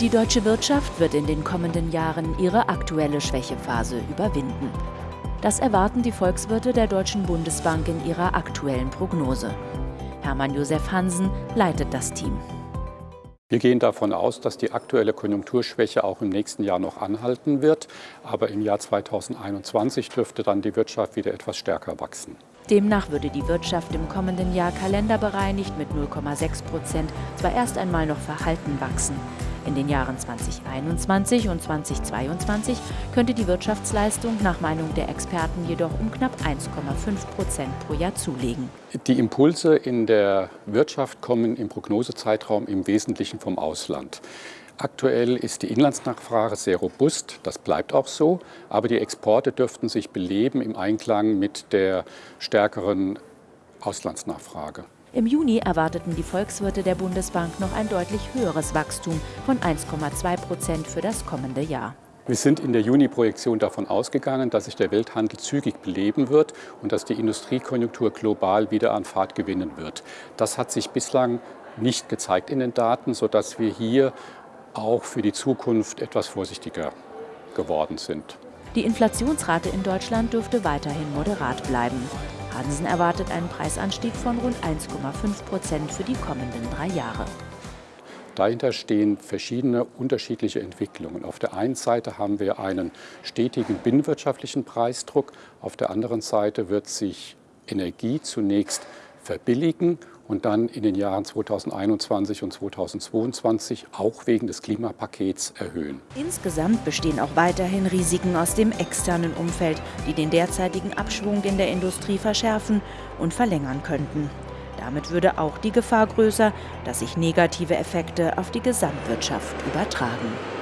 Die deutsche Wirtschaft wird in den kommenden Jahren ihre aktuelle Schwächephase überwinden. Das erwarten die Volkswirte der Deutschen Bundesbank in ihrer aktuellen Prognose. Hermann Josef Hansen leitet das Team. Wir gehen davon aus, dass die aktuelle Konjunkturschwäche auch im nächsten Jahr noch anhalten wird. Aber im Jahr 2021 dürfte dann die Wirtschaft wieder etwas stärker wachsen. Demnach würde die Wirtschaft im kommenden Jahr kalenderbereinigt mit 0,6 Prozent zwar erst einmal noch verhalten wachsen. In den Jahren 2021 und 2022 könnte die Wirtschaftsleistung nach Meinung der Experten jedoch um knapp 1,5 Prozent pro Jahr zulegen. Die Impulse in der Wirtschaft kommen im Prognosezeitraum im Wesentlichen vom Ausland. Aktuell ist die Inlandsnachfrage sehr robust, das bleibt auch so, aber die Exporte dürften sich beleben im Einklang mit der stärkeren Auslandsnachfrage. Im Juni erwarteten die Volkswirte der Bundesbank noch ein deutlich höheres Wachstum von 1,2 Prozent für das kommende Jahr. Wir sind in der Juni-Projektion davon ausgegangen, dass sich der Welthandel zügig beleben wird und dass die Industriekonjunktur global wieder an Fahrt gewinnen wird. Das hat sich bislang nicht gezeigt in den Daten, sodass wir hier auch für die Zukunft etwas vorsichtiger geworden sind. Die Inflationsrate in Deutschland dürfte weiterhin moderat bleiben. Hansen erwartet einen Preisanstieg von rund 1,5 Prozent für die kommenden drei Jahre. Dahinter stehen verschiedene unterschiedliche Entwicklungen. Auf der einen Seite haben wir einen stetigen binnenwirtschaftlichen Preisdruck, auf der anderen Seite wird sich Energie zunächst verbilligen und dann in den Jahren 2021 und 2022 auch wegen des Klimapakets erhöhen. Insgesamt bestehen auch weiterhin Risiken aus dem externen Umfeld, die den derzeitigen Abschwung in der Industrie verschärfen und verlängern könnten. Damit würde auch die Gefahr größer, dass sich negative Effekte auf die Gesamtwirtschaft übertragen.